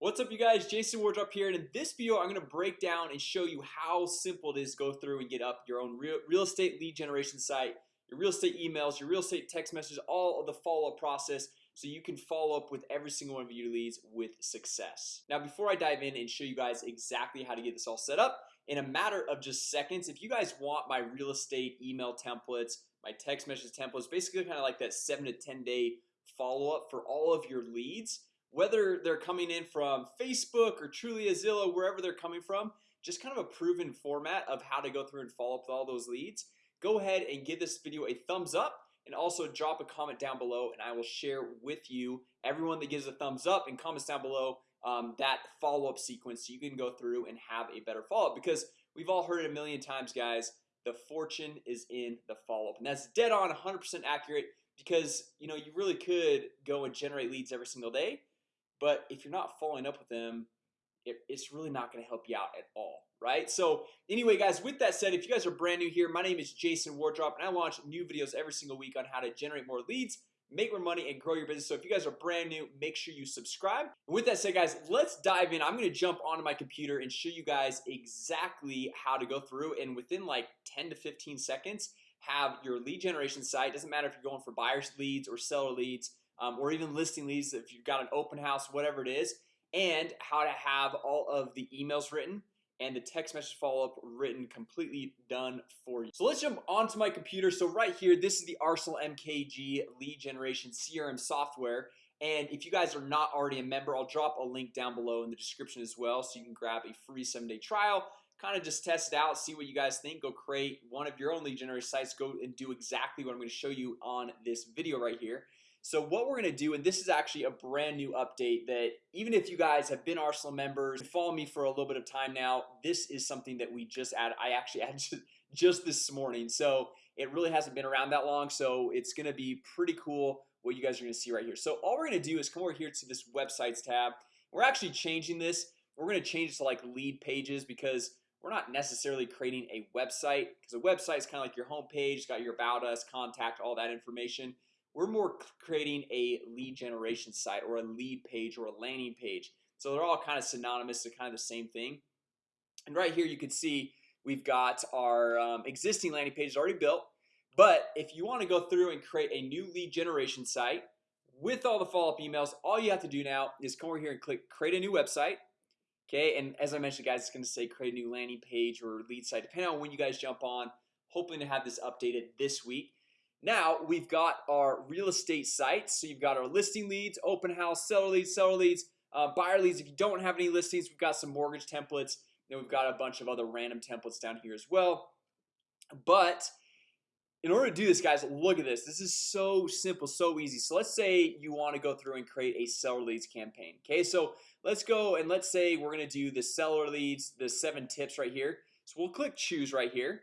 What's up you guys? Jason Wardrop here and in this video I'm gonna break down and show you how simple it is to go through and get up your own real, real estate lead generation site your real estate emails your real estate text messages all of the follow-up process so you can follow up with every single one of your leads with success. Now before I dive in and show you guys exactly how to get this all set up in a matter of just seconds if you guys want my real estate email templates my text message templates basically kind of like that 7 to 10 day follow-up for all of your leads whether they're coming in from Facebook or Trulia Zillow wherever they're coming from just kind of a proven format of how to go through and follow up with all those leads. Go ahead and give this video a thumbs up and also drop a comment down below and I will share with you everyone that gives a thumbs up and comments down below um, that follow-up sequence so you can go through and have a better follow-up because we've all heard it a million times guys the fortune is in the follow-up and that's dead on 100% accurate because you know you really could go and generate leads every single day but if you're not following up with them it, it's really not going to help you out at all right? So anyway guys with that said if you guys are brand new here my name is Jason Wardrop and I launch new videos every single week on how to generate more leads make more money and grow your business. So if you guys are brand new make sure you subscribe. And with that said guys let's dive in. I'm gonna jump onto my computer and show you guys exactly how to go through and within like 10 to 15 seconds have your lead generation site. Doesn't matter if you're going for buyers leads or seller leads um, or even listing leads if you've got an open house whatever it is and how to have all of the emails written and the text message follow-up written completely done for you. So let's jump onto my computer. So right here this is the Arsenal MKG lead generation CRM software. And if you guys are not already a member I'll drop a link down below in the description as well so you can grab a free seven-day trial. Kind of just test it out see what you guys think. Go create one of your own lead generation sites. Go and do exactly what I'm going to show you on this video right here so what we're gonna do and this is actually a brand new update that even if you guys have been Arsenal members follow me for a little bit of time now This is something that we just added I actually added just this morning. So it really hasn't been around that long So it's gonna be pretty cool what you guys are gonna see right here. So all we're gonna do is come over here to this websites tab. We're actually changing this. We're gonna change it to like lead pages because we're not necessarily creating a website because a website is kind of like your home page got your about us contact all that information we're more creating a lead generation site or a lead page or a landing page. So they're all kind of synonymous to kind of the same thing. And right here you can see we've got our um, existing landing page already built. But if you want to go through and create a new lead generation site with all the follow-up emails all you have to do now is come over here and click create a new website. Okay, and as I mentioned guys, it's gonna say create a new landing page or lead site depending on when you guys jump on. Hoping to have this updated this week now we've got our real estate sites. So you've got our listing leads open house seller leads seller leads uh, buyer leads. If you don't have any listings We've got some mortgage templates. Then we've got a bunch of other random templates down here as well. But in order to do this guys look at this. This is so simple so easy. So let's say you want to go through and create a seller leads campaign okay? So let's go and let's say we're gonna do the seller leads the seven tips right here. So we'll click choose right here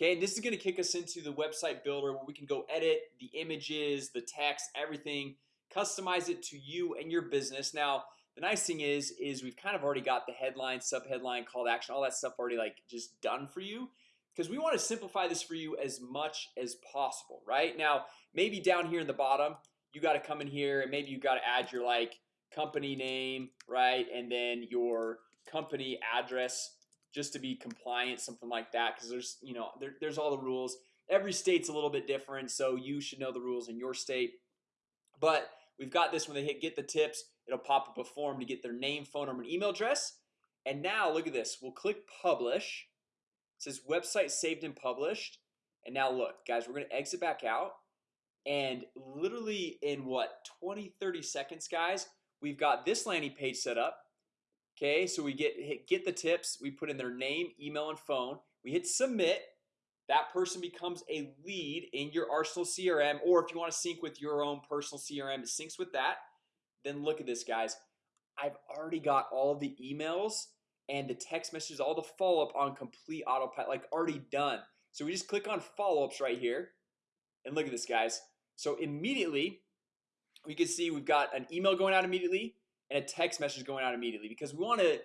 Okay, and this is going to kick us into the website builder where we can go edit the images the text everything Customize it to you and your business. Now the nice thing is is we've kind of already got the headline sub headline call to action all that stuff already like just done for you. Because we want to simplify this for you as much as possible right? Now maybe down here in the bottom you got to come in here and maybe you got to add your like company name right? And then your company address just to be compliant something like that because there's you know there, there's all the rules. Every state's a little bit different so you should know the rules in your state. But we've got this when they hit get the tips it'll pop up a form to get their name phone number and email address. And now look at this we'll click publish. It says website saved and published. And now look guys we're gonna exit back out. And literally in what 20 30 seconds guys we've got this landing page set up Okay, so we get hit, get the tips we put in their name email and phone. We hit submit. That person becomes a lead in your Arsenal CRM or if you want to sync with your own personal CRM it syncs with that. Then look at this guys. I've already got all the emails and the text messages all the follow-up on complete autopilot like already done. So we just click on follow-ups right here. And look at this guys. So immediately we can see we've got an email going out immediately and a text message going out immediately because we want to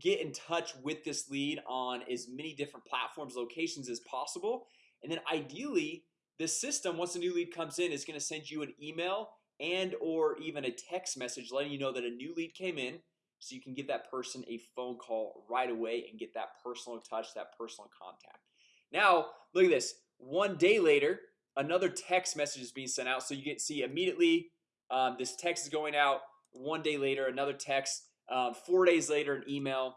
get in touch with this lead on as many different platforms locations as possible. And then ideally the system once a new lead comes in is going to send you an email and or even a text message letting you know that a new lead came in so you can give that person a phone call right away and get that personal touch that personal contact. Now look at this. One day later another text message is being sent out so you get see immediately um, this text is going out one day later another text um, four days later an email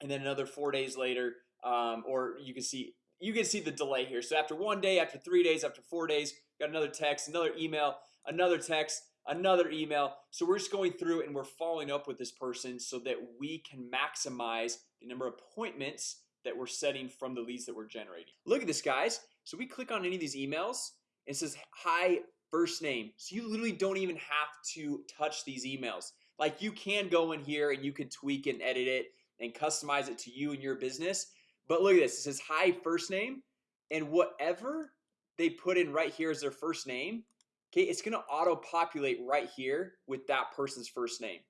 and then another four days later um, or you can see you can see the delay here. So after one day after three days after four days got another text another email another text another email. So we're just going through and we're following up with this person so that we can maximize the number of appointments that we're setting from the leads that we're generating. Look at this guys. So we click on any of these emails. It says hi first name. So you literally don't even have to touch these emails. Like you can go in here and you can tweak and edit it and customize it to you and your business. But look at this it says hi first name. And whatever they put in right here as their first name Okay, it's gonna auto populate right here with that person's first name.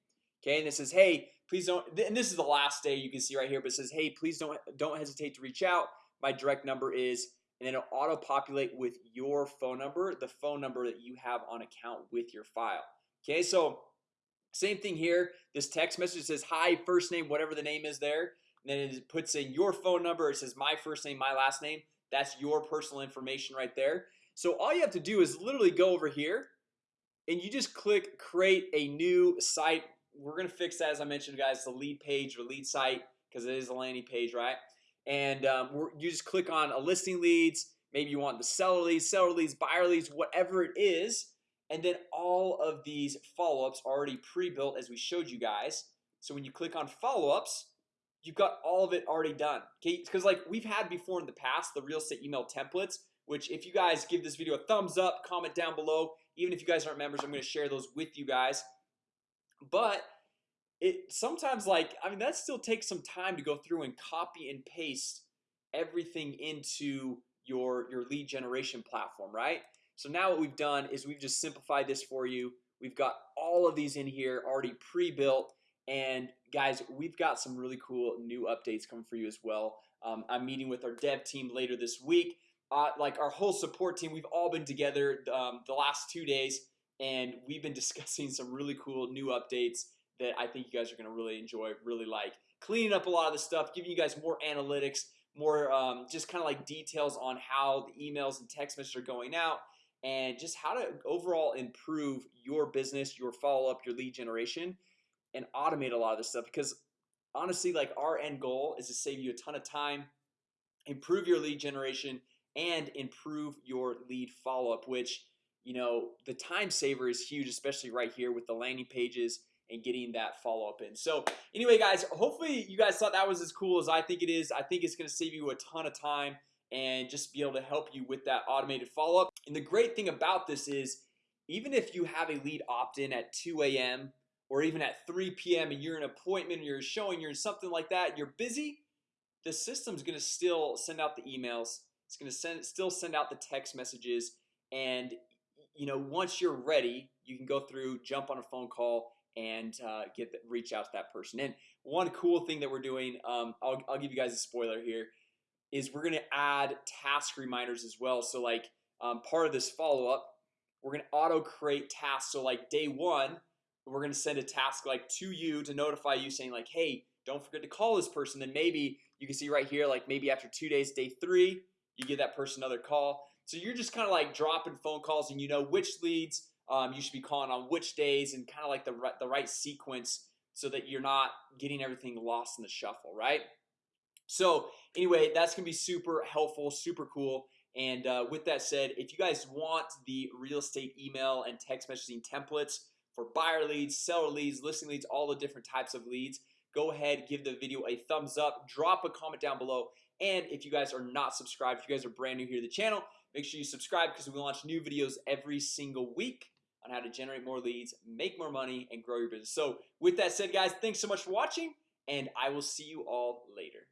Okay, and it says hey please don't and this is the last day you can see right here but it says hey please don't don't hesitate to reach out. My direct number is and then it'll auto populate with your phone number the phone number that you have on account with your file. Okay, so same thing here. This text message says hi first name whatever the name is there and then it puts in your phone number. It says my first name my last name. That's your personal information right there. So all you have to do is literally go over here and you just click create a new site. We're gonna fix that as I mentioned guys the lead page or lead site because it is a landing page right and um, you just click on a listing leads maybe you want the seller leads seller leads buyer leads whatever it is. And then all of these follow-ups already pre-built as we showed you guys. So when you click on follow-ups you've got all of it already done. Okay because like we've had before in the past the real estate email templates which if you guys give this video a thumbs up comment down below. Even if you guys aren't members I'm going to share those with you guys. But it sometimes like I mean that still takes some time to go through and copy and paste everything into your your lead generation platform right? So now what we've done is we've just simplified this for you. We've got all of these in here already pre-built. And guys we've got some really cool new updates coming for you as well. Um, I'm meeting with our dev team later this week. Uh, like our whole support team we've all been together um, the last two days. And we've been discussing some really cool new updates that I think you guys are gonna really enjoy really like. Cleaning up a lot of the stuff giving you guys more analytics more um, just kind of like details on how the emails and text messages are going out and just how to overall improve your business your follow-up your lead generation and automate a lot of this stuff because honestly like our end goal is to save you a ton of time improve your lead generation and improve your lead follow-up which you know the time saver is huge especially right here with the landing pages and getting that follow-up in. So anyway guys hopefully you guys thought that was as cool as I think it is. I think it's gonna save you a ton of time and just be able to help you with that automated follow-up. And the great thing about this is even if you have a lead opt-in at 2 a.m or even at 3 p.m. and you're an appointment or you're showing you're in something like that you're busy the system's gonna still send out the emails. It's gonna send still send out the text messages. And you know once you're ready you can go through jump on a phone call and uh, get the, reach out to that person. And one cool thing that we're doing um, I'll, I'll give you guys a spoiler here is we're gonna add task reminders as well. So like um, part of this follow-up we're gonna auto create tasks. So like day one we're gonna send a task like to you to notify you saying like hey don't forget to call this person. Then maybe you can see right here like maybe after two days day three you give that person another call. So you're just kind of like dropping phone calls and you know which leads um, you should be calling on which days and kind of like the right the right sequence so that you're not getting everything lost in the shuffle right? So anyway that's gonna be super helpful super cool. And uh, with that said if you guys want the real estate email and text messaging templates for buyer leads seller leads listing leads all the different types of leads go ahead give the video a thumbs up drop a comment down below. And if you guys are not subscribed if you guys are brand new here to the channel make sure you subscribe because we launch new videos every single week on how to generate more leads make more money and grow your business. So with that said guys thanks so much for watching and I will see you all later